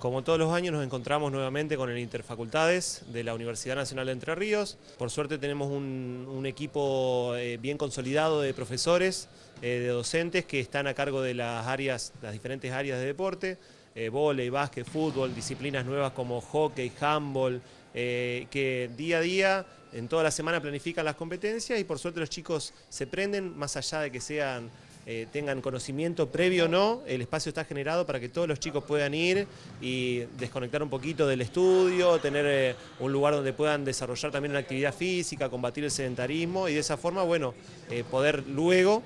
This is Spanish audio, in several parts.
Como todos los años nos encontramos nuevamente con el Interfacultades de la Universidad Nacional de Entre Ríos. Por suerte tenemos un, equipo eh, bien consolidado de profesores, eh, de docentes que están a cargo de las áreas, las diferentes áreas de deporte, eh, volei, básquet, fútbol, disciplinas nuevas como hockey, handball, que día a día, en toda la semana planifican las competencias y por suerte los chicos se prenden, más allá de que sean eh, tengan conocimiento previo o no, el espacio está generado para que todos los chicos puedan ir y desconectar un poquito del estudio, tener eh, un lugar donde puedan desarrollar también una actividad física, combatir el sedentarismo y de esa forma, bueno, eh, poder luego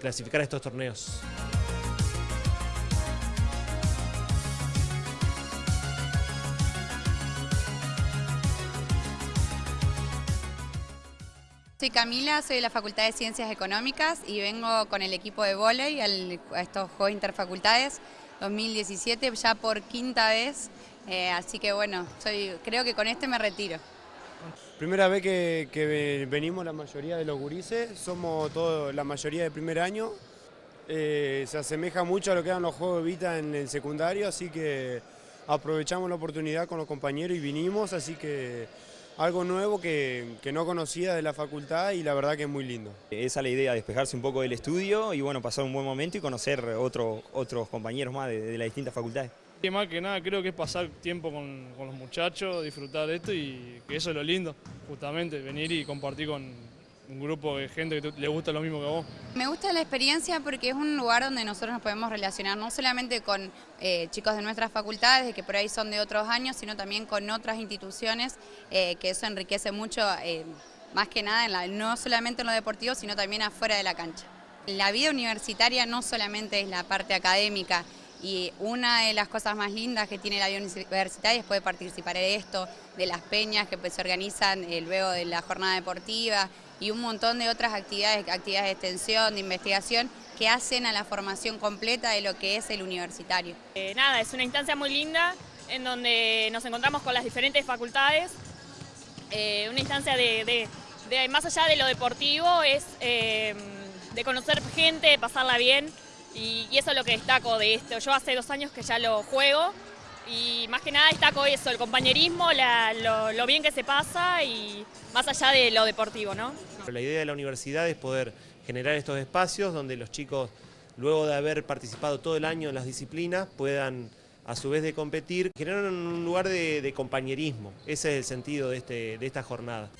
clasificar estos torneos. Soy Camila, soy de la Facultad de Ciencias Económicas y vengo con el equipo de volei a estos Juegos Interfacultades 2017 ya por quinta vez, eh, así que bueno, soy, creo que con este me retiro. Primera vez que, venimos la mayoría de los gurises, somos todos la mayoría de primer año, eh, se asemeja mucho a lo que eran los Juegos de Vita en el secundario, así que aprovechamos la oportunidad con los compañeros y vinimos, así que algo nuevo que, no conocía de la facultad y la verdad que es muy lindo. Esa es la idea, despejarse un poco del estudio y bueno, pasar un buen momento y conocer otros compañeros más de, las distintas facultades. Y más que nada creo que es pasar tiempo con, con los muchachos, disfrutar de esto y que eso es lo lindo, justamente, venir y compartir con, un grupo de gente que le gusta lo mismo que a vos. Me gusta la experiencia porque es un lugar donde nosotros nos podemos relacionar no solamente con eh, chicos de nuestras facultades, que por ahí son de otros años, sino también con otras instituciones, eh, que eso enriquece mucho, eh, más que nada, no solamente en lo deportivo, sino también afuera de la cancha. La vida universitaria no solamente es la parte académica, y una de las cosas más lindas que tiene la vida universitaria es poder participar en esto, de las peñas que pues, se organizan luego de la jornada deportiva, y un montón de otras actividades, actividades de extensión, de investigación, que hacen a la formación completa de lo que es el universitario. Eh, nada, es una instancia muy linda en donde nos encontramos con las diferentes facultades, eh, una instancia de, más allá de lo deportivo, es eh, de conocer gente, de pasarla bien, y, eso es lo que destaco de esto. Yo hace dos años que ya lo juego, y más que nada destaco eso, el compañerismo, lo, bien que se pasa y más allá de lo deportivo, ¿no? La idea de la universidad es poder generar estos espacios donde los chicos, luego de haber participado todo el año en las disciplinas, puedan a su vez de competir, generar un lugar de, compañerismo. Ese es el sentido de, este, de esta jornada.